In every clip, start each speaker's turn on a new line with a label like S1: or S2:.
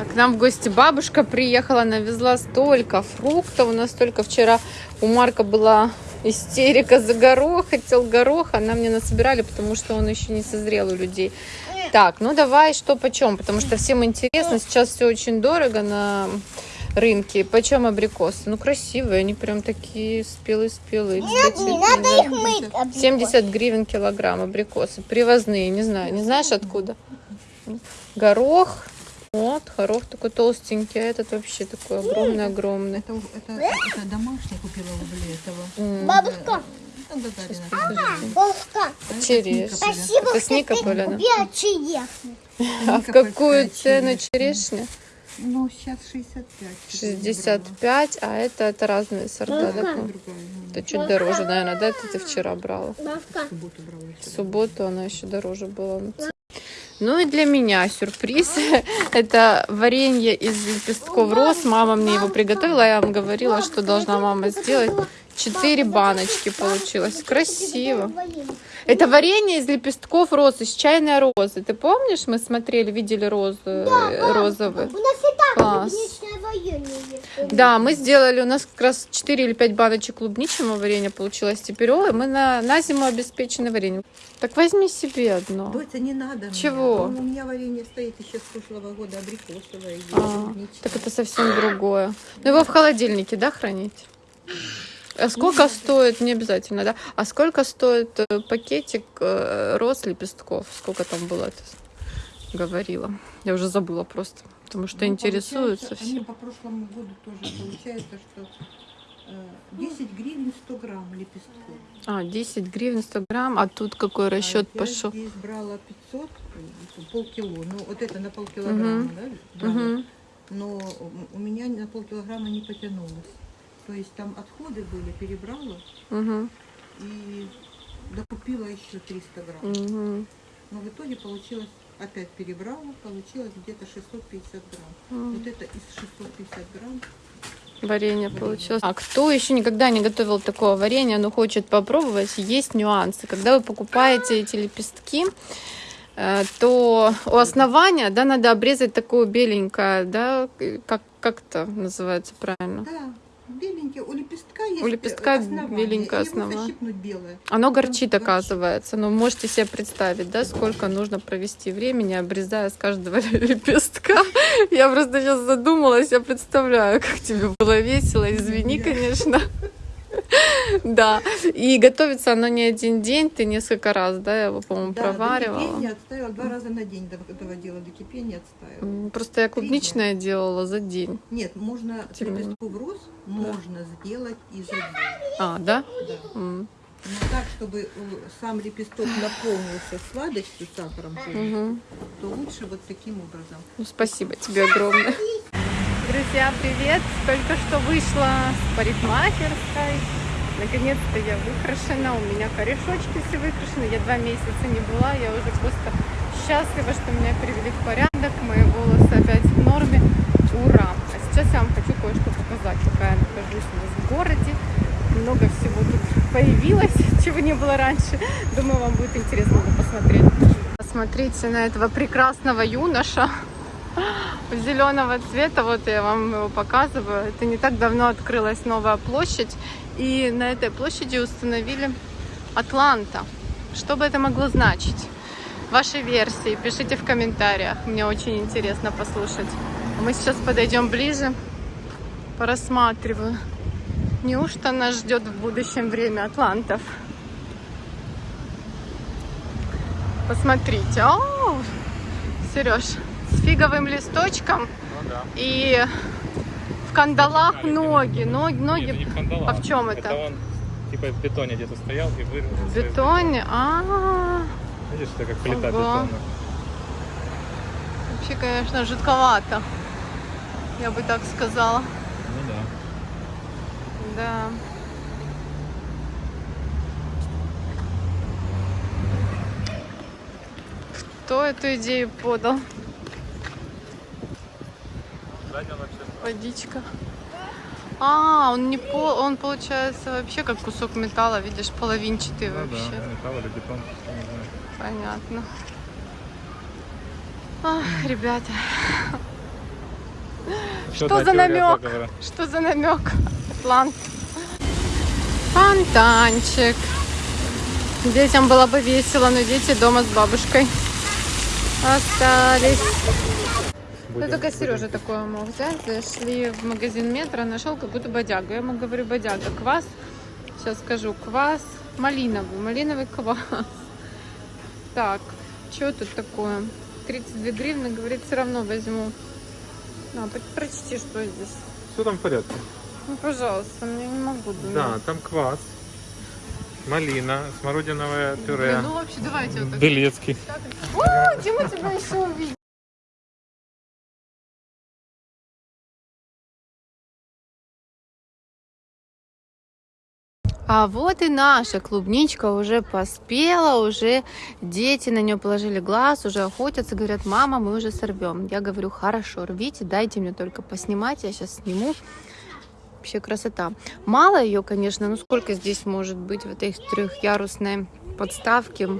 S1: А К нам в гости бабушка приехала, навезла столько фруктов. У нас только вчера у Марка была истерика за горох, хотел горох, а нам не насобирали, потому что он еще не созрел у людей. Так, ну давай что почем, потому что всем интересно, сейчас все очень дорого на рынке. Почем абрикосы? Ну красивые, они прям такие спелые-спелые.
S2: Нет, не надо их мыть. абрикос.
S1: 70 гривен килограмм абрикосы. Привозные, не знаю. Не знаешь откуда? Горох. Вот, горох такой толстенький, а этот вообще такой огромный-огромный.
S3: Это, это, это домашний купила у этого.
S1: М,
S2: Бабушка,
S3: Ну,
S2: бабушка,
S1: Черешня.
S2: спасибо,
S1: Это
S2: что ты купила черешню.
S1: А в какую цену черешня?
S3: Ну, сейчас 65.
S1: 65, а это, это разные сорта, да?
S3: Ну,
S1: Это чуть дороже, наверное, да? Это ты вчера брала.
S2: Бабушка,
S3: в субботу брала
S1: В
S3: еще.
S1: субботу она еще дороже была. Ну и для меня сюрприз. Это варенье из лепестков роз. Мама мне его приготовила. Я вам говорила, что должна мама сделать. Четыре баночки получилось. Красиво. Это варенье из лепестков роз, из чайной розы. Ты помнишь, мы смотрели, видели розы э, розовые?
S2: у нас и так
S1: Класс.
S2: варенье.
S1: Да, мы сделали, у нас как раз 4 или 5 баночек клубничного варенья получилось теперь. Ой, мы на, на зиму обеспечены вареньем. Так возьми себе одно.
S3: Доця, не надо мне.
S1: Чего?
S3: Ну, У меня варенье стоит еще с прошлого года, абрикосовое.
S1: А, так это совсем другое. Ну его в холодильнике, да, хранить? А сколько стоит, не обязательно, да? А сколько стоит э, пакетик э, роз лепестков? Сколько там было, ты говорила? Я уже забыла просто, потому что
S3: Ну,
S1: интересуются все.
S3: Они по прошлому году тоже получается, что э, 10 гривен 100 грамм лепестков.
S1: А, 10 гривен 100 грамм, а тут какой расчет
S3: А я
S1: пошел?
S3: здесь брала 500, э, полкило. Ну, вот это на полкилограмма,
S1: Мгм.
S3: да? брала.
S1: Мгм.
S3: Но у меня на полкилограмма не потянулось. То есть там отходы были, перебрала
S1: Мгм.
S3: и докупила еще 300 грамм.
S1: Мгм.
S3: Но в итоге получилось, опять перебрала, получилось где-то 650 грамм.
S1: М.
S3: Вот это из 650 грамм
S1: Варенье получилось. А кто еще никогда не готовил такого варенья, но хочет попробовать, есть нюансы. Когда вы покупаете эти лепестки, э, то у основания, да, надо обрезать такое беленькое, да, как, как это называется правильно?
S3: Да, беленький. У лепестка есть
S1: У лепестка
S3: э, основание,
S1: беленькое
S3: и его
S1: основа.
S3: защипнуть белое.
S1: Оно горчит,
S3: горчит.
S1: оказывается. Но можете себе представить, да, сколько нужно провести времени, обрезая с каждого лепестка. Я просто сейчас задумалась, я представляю, как тебе было весело. Извини, конечно. Да, и готовится оно не один день, ты несколько раз, да, я его, по-моему,
S3: Да,
S1: проваривала.
S3: кипения отставила, два раза на день дов- доводила до кипения, отставила.
S1: Просто я клубничное делала за день.
S3: Нет, можно
S1: Тем не
S3: лепестков роз можно сделать и за день.
S1: А, да?
S3: Да. Но так, чтобы э, сам лепесток наполнился сладостью, сахаром, то лучше вот таким образом.
S1: Ну, спасибо тебе огромное. Друзья, привет! Только что вышла с парикмахерской. Наконец-то я выкрашена, у меня корешочки все выкрашены. Я два месяца не была, я уже просто счастлива, что меня привели в порядок. Мои волосы опять в норме. Ура! А сейчас я вам хочу кое-что показать, пока я нахожусь у нас в городе. Много всего тут появилось, чего не было раньше. Думаю, вам будет интересно посмотреть. Посмотрите на этого прекрасного юноша зеленого цвета. Вот я вам его показываю. Это не так давно открылась новая площадь. И на этой площади установили Атланта. Что бы это могло значить? Ваши версии пишите в комментариях. Мне очень интересно послушать. Мы сейчас подойдем ближе. Порассматриваю. Неужто нас ждет в будущем время атлантов? Посмотрите. О, Сереж, фиговым листочком и в кандалах ноги. Ноги,
S4: Нет,
S1: ноги
S4: это не в кандалах.
S1: А в чем это?
S4: Это он типа в бетоне где-то стоял и вырвал.
S1: в бетоне. А,
S4: Видишь, это как плита
S1: Ого.
S4: бетона.
S1: вообще, конечно, жутковато. Я бы так сказала.
S4: Ну да.
S1: Да. Кто эту идею подал? Водичка. А, он не по, он получается вообще как кусок металла, видишь, половинчатый
S4: ну,
S1: вообще.
S4: да, металл или бетон, не знаю.
S1: Понятно. Ах, ребята.
S4: Еще
S1: Что за намек? Что за намек? Атлант. Фонтанчик. Детям было бы весело, но дети дома с бабушкой остались. Ну,
S4: Будем-
S1: только
S4: будем
S1: Сережа такое мог взять. Зашли в магазин метро, нашел какую-то бодягу. Я ему говорю, бодяга, квас. Сейчас скажу, квас малиновый, малиновый квас. Так, что тут такое? 32 гривны, говорит, все равно возьму. На, прочти, что здесь.
S4: Все там в порядке.
S1: Ну, пожалуйста, я не могу думать.
S4: Да, там квас, малина, смородиновое
S1: Блин,
S4: пюре,
S1: ну вообще давайте вот так.
S4: белецкий.
S1: О, мы тебя еще увидим? А вот и наша клубничка уже поспела, уже дети на нее положили глаз, уже охотятся, говорят, мама, мы уже сорвем. Я говорю, хорошо, рвите, дайте мне только поснимать, я сейчас сниму. Вообще красота. Мало ее, конечно, но сколько здесь может быть в этой трехярусной подставке?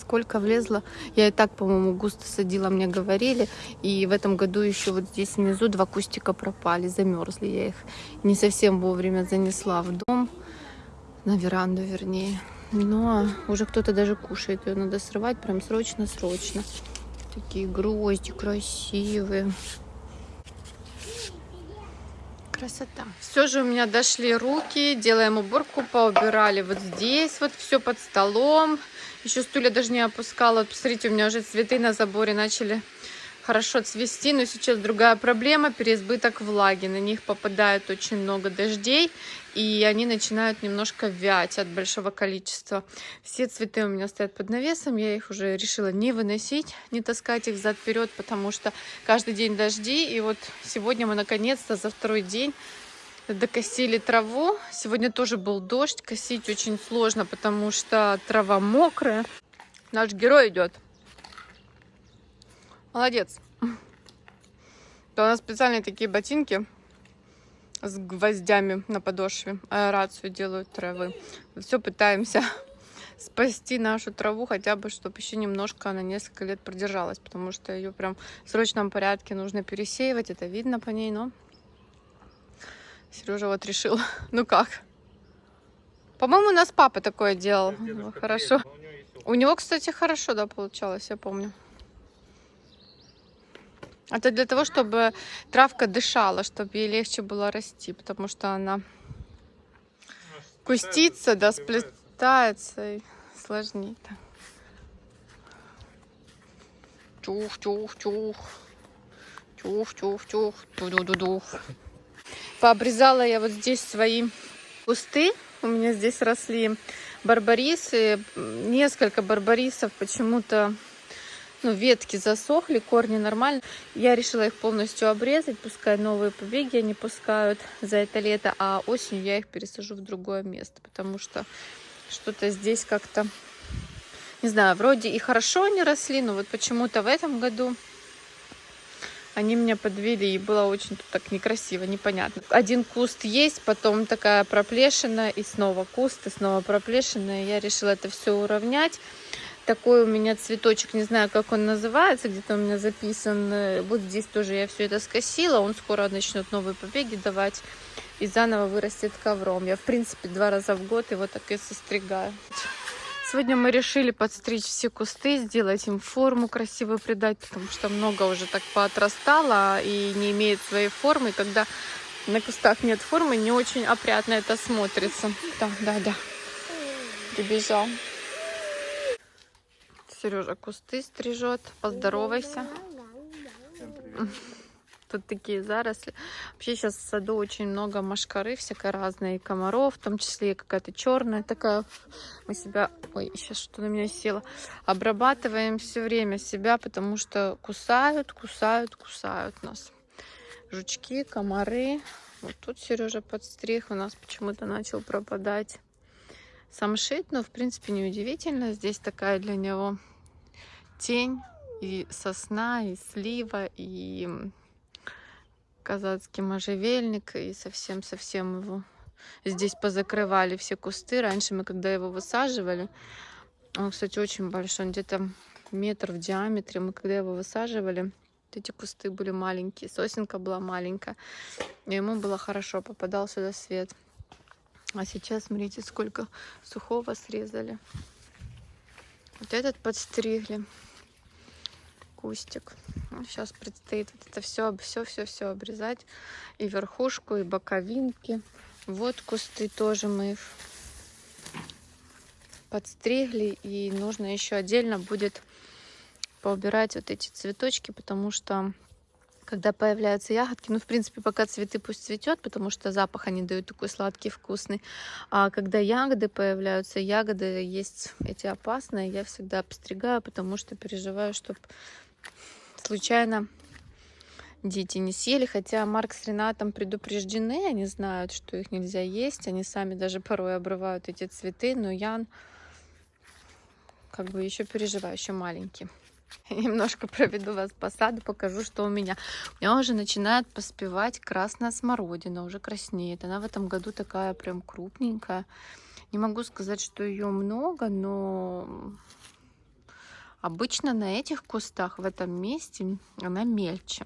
S1: Сколько влезло? Я и так, по-моему, густо садила, мне говорили. И в этом году еще вот здесь внизу два кустика пропали, замерзли. Я их не совсем вовремя занесла в дом, на веранду вернее. Но уже кто-то даже кушает. Ее надо срывать прям срочно-срочно. Такие грозди красивые. Красота. Все же у меня дошли руки, делаем уборку, поубирали вот здесь, вот все под столом. Еще стулья даже не опускала. Посмотрите, у меня уже цветы на заборе начали хорошо цвести, но сейчас другая проблема, переизбыток влаги. На них попадает очень много дождей, и они начинают немножко вять от большого количества. Все цветы у меня стоят под навесом, я их уже решила не выносить, не таскать их зад-вперед, потому что каждый день дожди, и вот сегодня мы наконец-то за второй день докосили траву. Сегодня тоже был дождь, косить очень сложно, потому что трава мокрая. Наш герой идет. Молодец. То у нас специальные такие ботинки с гвоздями на подошве. Аэрацию делают травы. Все пытаемся спасти нашу траву, хотя бы, чтобы еще немножко она несколько лет продержалась, потому что ее прям в срочном порядке нужно пересеивать. Это видно по ней, но Сережа вот решил. Ну как? По-моему, у нас папа такое делал. Ну, Хорошо. У него, кстати, хорошо, да, получалось, я помню. Это для того, чтобы травка дышала, чтобы ей легче было расти, потому что она кустится, да, сплетается и сложнее. так. Чух, чух, чух. Чух. Пообрезала я вот здесь свои кусты. У меня здесь росли барбарисы. Несколько барбарисов почему-то ну, ветки засохли, корни нормально. Я решила их полностью обрезать, пускай новые побеги они пускают за это лето, а осенью я их пересажу в другое место, потому что что-то здесь как-то, не знаю, вроде и хорошо они росли, но вот почему-то в этом году они меня подвели, и было очень так некрасиво, непонятно. Один куст есть, потом такая проплешина, и снова куст, и снова проплешина. И я решила это все уравнять. Такой у меня цветочек, не знаю, как он называется, где-то у меня записан. Э, Вот здесь тоже я все это скосила. Он скоро начнет новые побеги давать и заново вырастет ковром. Я, в принципе, два раза в год его так и состригаю. Сегодня мы решили подстричь все кусты, сделать им форму красивую придать, потому что много уже так поотрастало и не имеет своей формы. Когда на кустах нет формы, не очень опрятно это смотрится. Да, да, да. Прибежал. Сережа кусты стрижет. Поздоровайся. Тут такие заросли. Вообще сейчас в саду очень много машкары всякой разной, и комаров, в том числе и какая-то черная такая. Мы себя, ой, сейчас что на меня село, обрабатываем все время себя, потому что кусают, кусают, кусают нас. Жучки, комары. Вот тут Сережа подстриг, у нас почему-то начал пропадать самшит, но в принципе неудивительно. Здесь такая для него тень и сосна, и слива, и казацкий можжевельник, и совсем-совсем его здесь позакрывали все кусты. Раньше мы, когда его высаживали, он, кстати, очень большой, он где-то метр в диаметре. Мы, когда его высаживали, Вот эти кусты были маленькие, сосенка была маленькая. И ему было хорошо, попадал сюда свет. А сейчас, смотрите, сколько сухого срезали. Вот этот подстригли кустик. сейчас предстоит вот это все, все, все, все обрезать. И верхушку, и боковинки. Вот кусты тоже мы подстригли. И нужно еще отдельно будет поубирать вот эти цветочки, потому что когда появляются ягодки, ну, в принципе, пока цветы пусть цветет, потому что запах они дают такой сладкий, вкусный. А когда ягоды появляются, ягоды есть эти опасные, я всегда обстригаю, потому что переживаю, чтобы случайно дети не съели. Хотя Марк с Ренатом предупреждены, они знают, что их нельзя есть. Они сами даже порой обрывают эти цветы, но Ян как бы еще переживаю, еще маленький. Немножко проведу вас по саду, покажу, что у меня. У меня уже начинает поспевать красная смородина, уже краснеет. Она в этом году такая прям крупненькая. Не могу сказать, что ее много, но обычно на этих кустах в этом месте она мельче.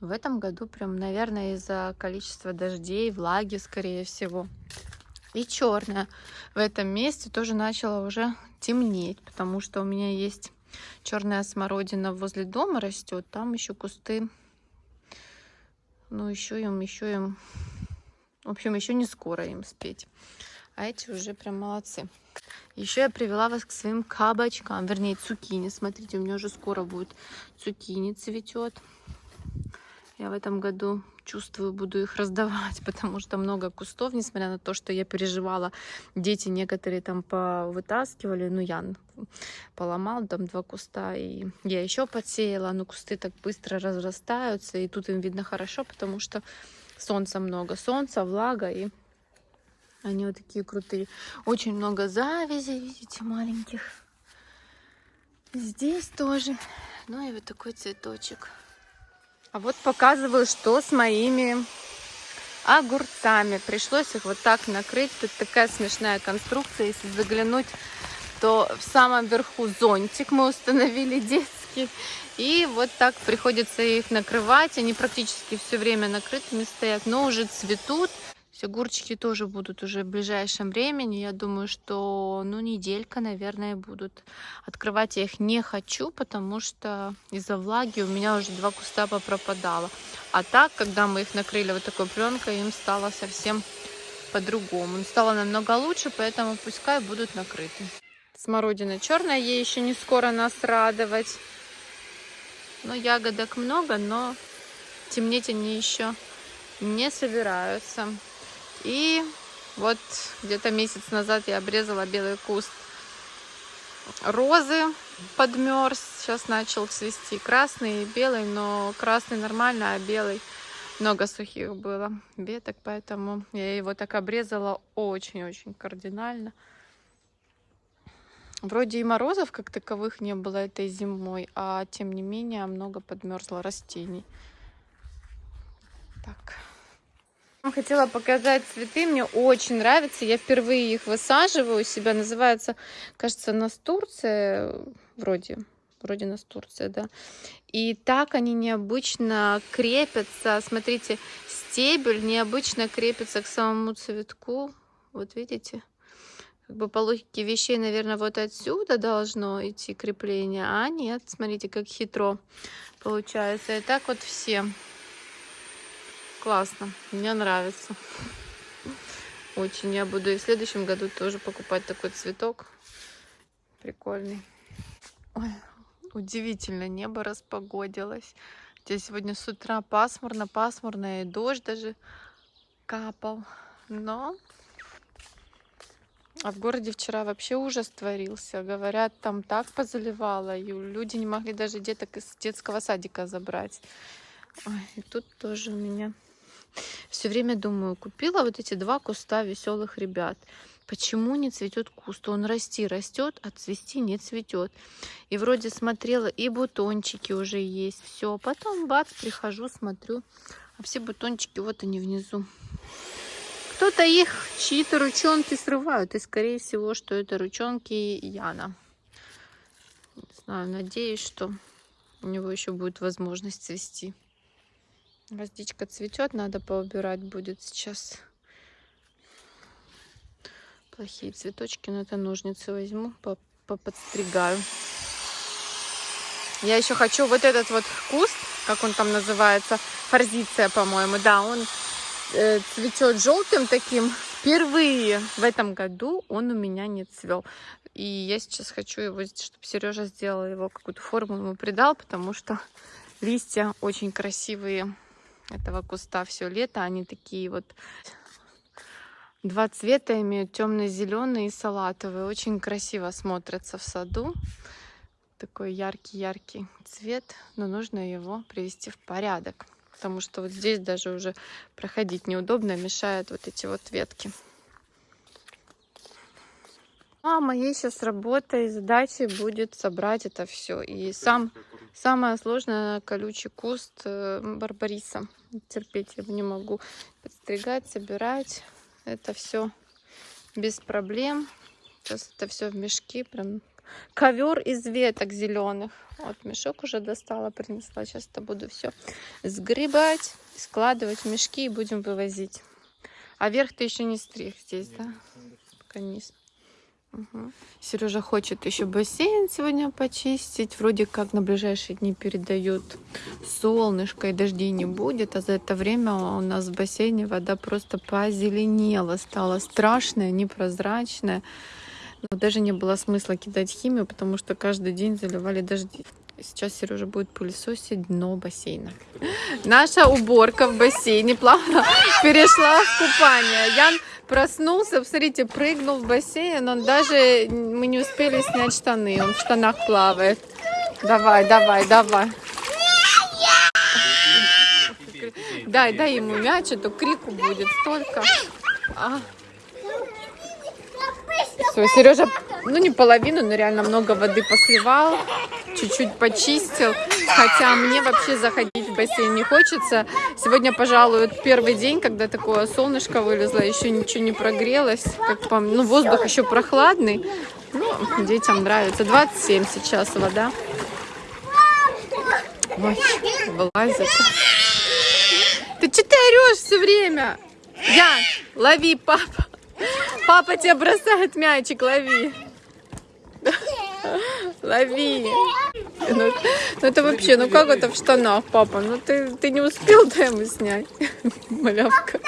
S1: В этом году прям, наверное, из-за количества дождей, влаги, скорее всего. И черная в этом месте тоже начала уже темнеть, потому что у меня есть черная смородина возле дома растет, там еще кусты, ну еще им, еще им, в общем, еще не скоро им спеть. А эти уже прям молодцы. Еще я привела вас к своим кабачкам, вернее цукини. Смотрите, у меня уже скоро будет цукини цветет. Я в этом году чувствую, буду их раздавать, потому что много кустов, несмотря на то, что я переживала, дети некоторые там повытаскивали, ну, Ян поломал там два куста, и я еще подсеяла, но кусты так быстро разрастаются, и тут им видно хорошо, потому что солнца много, солнца, влага, и они вот такие крутые. Очень много завязей, видите, маленьких. Здесь тоже. Ну и вот такой цветочек. А вот показываю, что с моими огурцами. Пришлось их вот так накрыть. Тут такая смешная конструкция. Если заглянуть, то в самом верху зонтик мы установили детский. И вот так приходится их накрывать. Они практически все время накрытыми стоят, но уже цветут. Все огурчики тоже будут уже в ближайшем времени. Я думаю, что ну неделька, наверное, будут. Открывать я их не хочу, потому что из-за влаги у меня уже два куста попропадало. А так, когда мы их накрыли вот такой пленкой, им стало совсем по-другому. Стало намного лучше, поэтому пускай будут накрыты. Смородина черная, ей еще не скоро нас радовать. Но ягодок много, но темнеть они еще не собираются. И вот где-то месяц назад я обрезала белый куст розы, подмерз. Сейчас начал цвести красный и белый, но красный нормально, а белый много сухих было веток, поэтому я его так обрезала очень-очень кардинально. Вроде и морозов как таковых не было этой зимой, а тем не менее много подмерзло растений. Так. Хотела показать цветы, мне очень нравятся. Я впервые их высаживаю у себя. Называется, кажется, Настурция. Вроде, вроде Настурция, да. И так они необычно крепятся. Смотрите, стебель необычно крепится к самому цветку. Вот видите? Как бы по логике вещей, наверное, вот отсюда должно идти крепление. А нет, смотрите, как хитро получается. И так вот все. Классно, мне нравится. Очень. Я буду и в следующем году тоже покупать такой цветок. Прикольный. Ой, удивительно, небо распогодилось. Здесь сегодня с утра пасмурно, пасмурно, и дождь даже капал. Но а в городе вчера вообще ужас творился. Говорят, там так позаливало, и люди не могли даже деток из детского садика забрать. Ой, и тут тоже у меня все время думаю, купила вот эти два куста веселых ребят. Почему не цветет куст? Он расти растет, а цвести не цветет. И вроде смотрела, и бутончики уже есть. Все, потом бац, прихожу, смотрю, а все бутончики вот они внизу. Кто-то их чьи-то ручонки срывают, и скорее всего, что это ручонки Яна. Не знаю, надеюсь, что у него еще будет возможность цвести. Гвоздичка цветет, надо поубирать будет сейчас. Плохие цветочки, но это ножницы возьму, по- поподстригаю. Я еще хочу вот этот вот куст, как он там называется, форзиция, по-моему, да, он э, цветет желтым таким. Впервые в этом году он у меня не цвел. И я сейчас хочу его, чтобы Сережа сделал его какую-то форму ему придал, потому что листья очень красивые этого куста все лето. Они такие вот два цвета имеют, темно-зеленый и салатовый. Очень красиво смотрятся в саду. Такой яркий-яркий цвет, но нужно его привести в порядок. Потому что вот здесь даже уже проходить неудобно, мешают вот эти вот ветки. А моей сейчас работа и задачей будет собрать это все. И сам самое сложное колючий куст э, барбариса. Терпеть я его не могу. Подстригать, собирать. Это все без проблем. Сейчас это все в мешки. Прям ковер из веток зеленых. Вот мешок уже достала, принесла. Сейчас это буду все сгребать, складывать в мешки и будем вывозить. А верх ты еще не стриг здесь, да? Пока низ. Угу. Сережа хочет еще бассейн сегодня почистить. Вроде как на ближайшие дни передают солнышко и дождей не будет. А за это время у нас в бассейне вода просто позеленела, стала страшная, непрозрачная. Но даже не было смысла кидать химию, потому что каждый день заливали дожди. Сейчас Сережа будет пылесосить дно бассейна. Наша уборка в бассейне плавно перешла в купание. Ян проснулся, посмотрите, прыгнул в бассейн. Он даже, мы не успели снять штаны, он в штанах плавает. Давай, давай, давай. Дай, дай ему мяч, а то крику будет столько. А. Все, Сережа, ну не половину, но реально много воды посливал, чуть-чуть почистил. Хотя мне вообще заходить в бассейн не хочется. Сегодня, пожалуй, первый день, когда такое солнышко вылезло, еще ничего не прогрелось. Как по... Ну, воздух еще прохладный. Ну, детям нравится. 27 сейчас вода. Ой, вылазит. Ты что ты орешь все время? Ян, лови, папа. Папа тебя бросает мячик, лови. Лови. Ну, ну это вообще, ну как это в штанах, папа? Ну ты, ты не успел да ему снять? Малявка.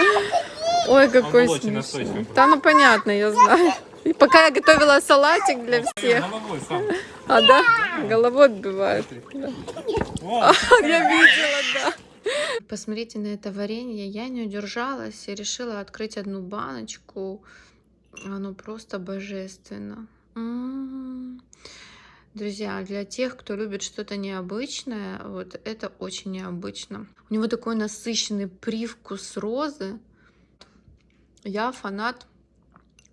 S1: Ой, какой смешной. Да, ну понятно, я знаю. И пока я готовила салатик для всех. А, да? Головой отбивает. Да. Я видела, да. Посмотрите на это варенье. Я не удержалась и решила открыть одну баночку. Оно просто божественно. М-м-м. Друзья, для тех, кто любит что-то необычное, вот это очень необычно. У него такой насыщенный привкус розы. Я фанат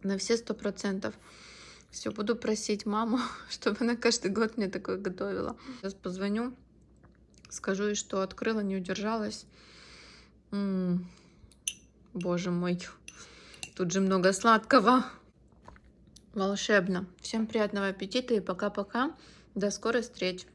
S1: на все сто процентов. Все, буду просить маму, чтобы она каждый год мне такое готовила. Сейчас позвоню, скажу ей, что открыла, не удержалась. М-м-м. Боже мой, тут же много сладкого. Волшебно. Всем приятного аппетита и пока-пока. До скорой встречи.